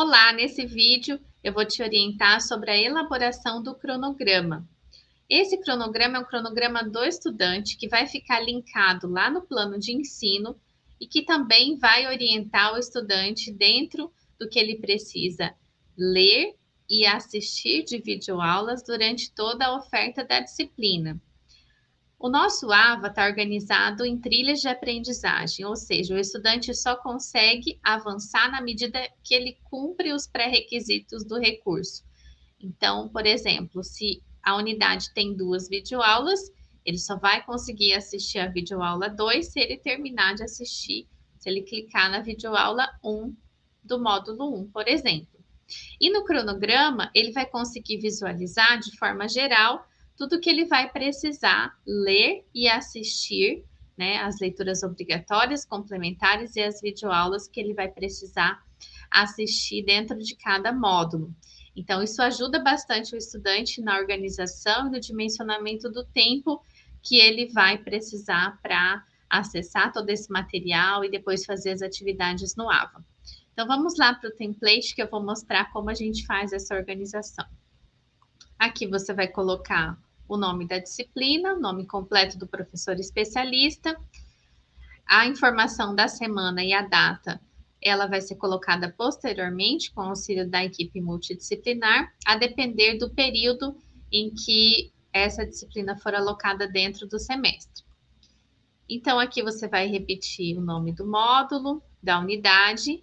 Olá, nesse vídeo eu vou te orientar sobre a elaboração do cronograma. Esse cronograma é um cronograma do estudante que vai ficar linkado lá no plano de ensino e que também vai orientar o estudante dentro do que ele precisa ler e assistir de videoaulas durante toda a oferta da disciplina. O nosso AVA está organizado em trilhas de aprendizagem, ou seja, o estudante só consegue avançar na medida que ele cumpre os pré-requisitos do recurso. Então, por exemplo, se a unidade tem duas videoaulas, ele só vai conseguir assistir a videoaula 2 se ele terminar de assistir, se ele clicar na videoaula 1 do módulo 1, por exemplo. E no cronograma, ele vai conseguir visualizar de forma geral tudo que ele vai precisar ler e assistir, né, as leituras obrigatórias, complementares e as videoaulas que ele vai precisar assistir dentro de cada módulo. Então, isso ajuda bastante o estudante na organização e no dimensionamento do tempo que ele vai precisar para acessar todo esse material e depois fazer as atividades no AVA. Então, vamos lá para o template que eu vou mostrar como a gente faz essa organização. Aqui você vai colocar o nome da disciplina, o nome completo do professor especialista, a informação da semana e a data, ela vai ser colocada posteriormente com auxílio da equipe multidisciplinar, a depender do período em que essa disciplina for alocada dentro do semestre. Então, aqui você vai repetir o nome do módulo, da unidade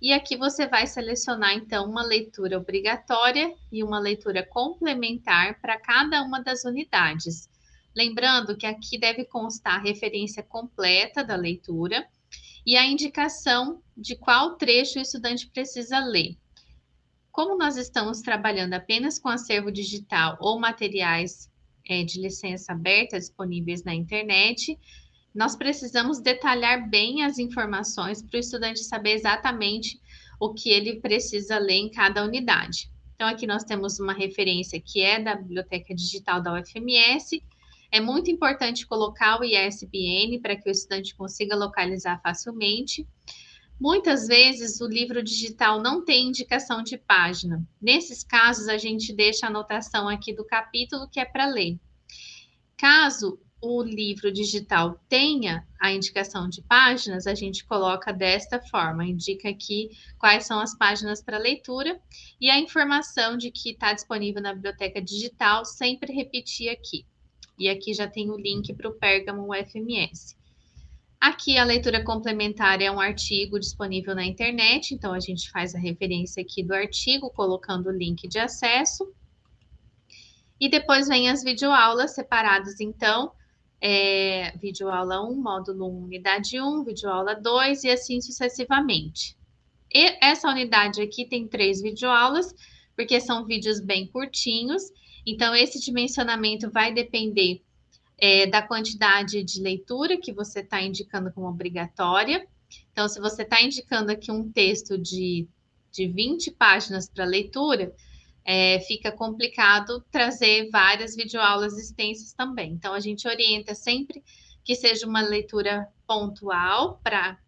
e aqui você vai selecionar, então, uma leitura obrigatória e uma leitura complementar para cada uma das unidades. Lembrando que aqui deve constar a referência completa da leitura e a indicação de qual trecho o estudante precisa ler. Como nós estamos trabalhando apenas com acervo digital ou materiais é, de licença aberta disponíveis na internet, nós precisamos detalhar bem as informações para o estudante saber exatamente o que ele precisa ler em cada unidade. Então, aqui nós temos uma referência que é da Biblioteca Digital da UFMS. É muito importante colocar o ISBN para que o estudante consiga localizar facilmente. Muitas vezes o livro digital não tem indicação de página. Nesses casos, a gente deixa a anotação aqui do capítulo que é para ler. Caso o livro digital tenha a indicação de páginas, a gente coloca desta forma, indica aqui quais são as páginas para leitura e a informação de que está disponível na biblioteca digital, sempre repetir aqui. E aqui já tem o link para o Pergamon UFMS. Aqui a leitura complementar é um artigo disponível na internet, então a gente faz a referência aqui do artigo, colocando o link de acesso. E depois vem as videoaulas separadas, então, é, videoaula 1, módulo 1, unidade 1, videoaula 2 e assim sucessivamente. E essa unidade aqui tem três videoaulas, porque são vídeos bem curtinhos, então esse dimensionamento vai depender é, da quantidade de leitura que você está indicando como obrigatória. Então, se você está indicando aqui um texto de, de 20 páginas para leitura, é, fica complicado trazer várias videoaulas extensas também. Então, a gente orienta sempre que seja uma leitura pontual para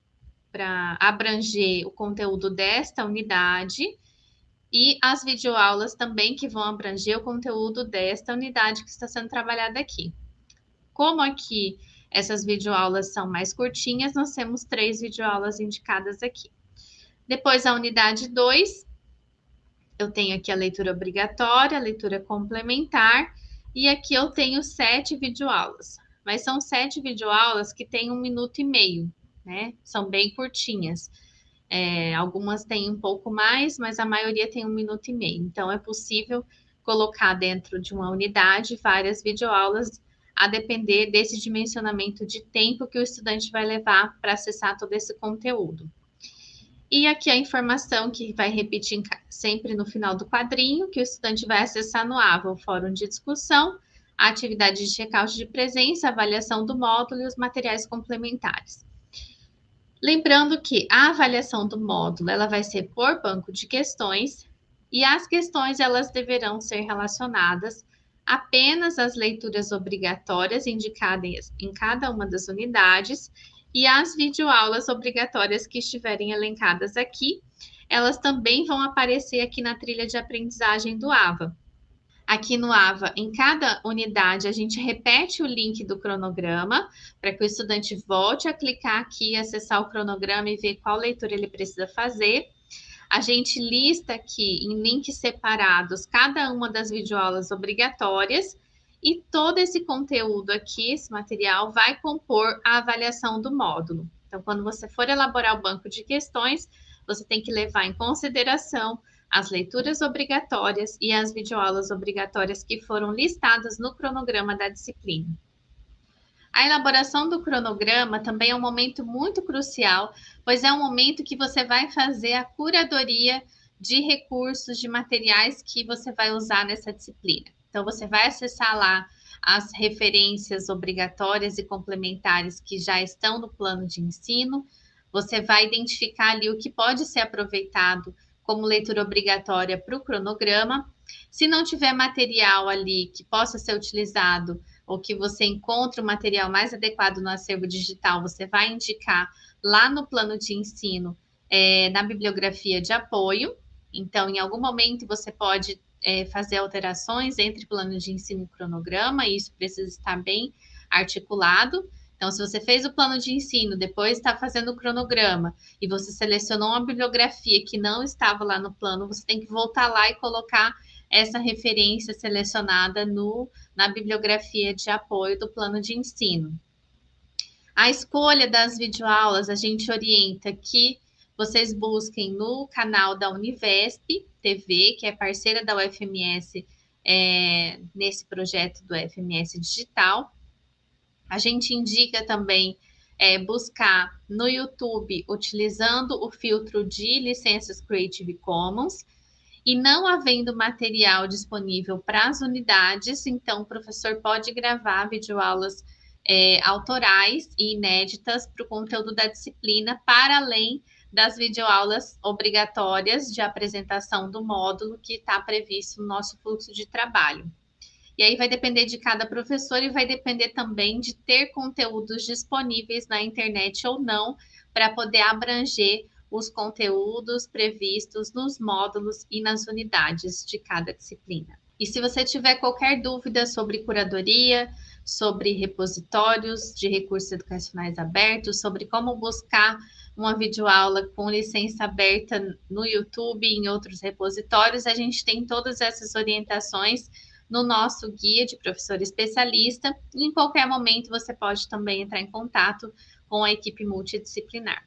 abranger o conteúdo desta unidade e as videoaulas também que vão abranger o conteúdo desta unidade que está sendo trabalhada aqui. Como aqui essas videoaulas são mais curtinhas, nós temos três videoaulas indicadas aqui. Depois, a unidade 2, eu tenho aqui a leitura obrigatória, a leitura complementar, e aqui eu tenho sete videoaulas. Mas são sete videoaulas que têm um minuto e meio, né? São bem curtinhas. É, algumas têm um pouco mais, mas a maioria tem um minuto e meio. Então, é possível colocar dentro de uma unidade várias videoaulas, a depender desse dimensionamento de tempo que o estudante vai levar para acessar todo esse conteúdo. E aqui a informação que vai repetir sempre no final do quadrinho, que o estudante vai acessar no AVA, o fórum de discussão, a atividade de check-out de presença, avaliação do módulo e os materiais complementares. Lembrando que a avaliação do módulo, ela vai ser por banco de questões, e as questões, elas deverão ser relacionadas apenas às leituras obrigatórias indicadas em cada uma das unidades e as videoaulas obrigatórias que estiverem elencadas aqui, elas também vão aparecer aqui na trilha de aprendizagem do AVA. Aqui no AVA, em cada unidade, a gente repete o link do cronograma para que o estudante volte a clicar aqui, acessar o cronograma e ver qual leitura ele precisa fazer. A gente lista aqui em links separados cada uma das videoaulas obrigatórias e todo esse conteúdo aqui, esse material, vai compor a avaliação do módulo. Então, quando você for elaborar o banco de questões, você tem que levar em consideração as leituras obrigatórias e as videoaulas obrigatórias que foram listadas no cronograma da disciplina. A elaboração do cronograma também é um momento muito crucial, pois é um momento que você vai fazer a curadoria de recursos, de materiais que você vai usar nessa disciplina. Então, você vai acessar lá as referências obrigatórias e complementares que já estão no plano de ensino, você vai identificar ali o que pode ser aproveitado como leitura obrigatória para o cronograma. Se não tiver material ali que possa ser utilizado ou que você encontre o material mais adequado no acervo digital, você vai indicar lá no plano de ensino, é, na bibliografia de apoio. Então, em algum momento, você pode é, fazer alterações entre plano de ensino e cronograma, e isso precisa estar bem articulado. Então, se você fez o plano de ensino, depois está fazendo o cronograma e você selecionou uma bibliografia que não estava lá no plano, você tem que voltar lá e colocar essa referência selecionada no, na bibliografia de apoio do plano de ensino. A escolha das videoaulas, a gente orienta que vocês busquem no canal da Univesp TV, que é parceira da UFMS é, nesse projeto do UFMS Digital. A gente indica também é, buscar no YouTube utilizando o filtro de licenças Creative Commons e não havendo material disponível para as unidades, então o professor pode gravar videoaulas é, autorais e inéditas para o conteúdo da disciplina, para além das videoaulas obrigatórias de apresentação do módulo que está previsto no nosso fluxo de trabalho. E aí vai depender de cada professor e vai depender também de ter conteúdos disponíveis na internet ou não para poder abranger os conteúdos previstos nos módulos e nas unidades de cada disciplina. E se você tiver qualquer dúvida sobre curadoria, sobre repositórios de recursos educacionais abertos, sobre como buscar uma videoaula com licença aberta no YouTube e em outros repositórios, a gente tem todas essas orientações no nosso guia de professor especialista. E em qualquer momento você pode também entrar em contato com a equipe multidisciplinar.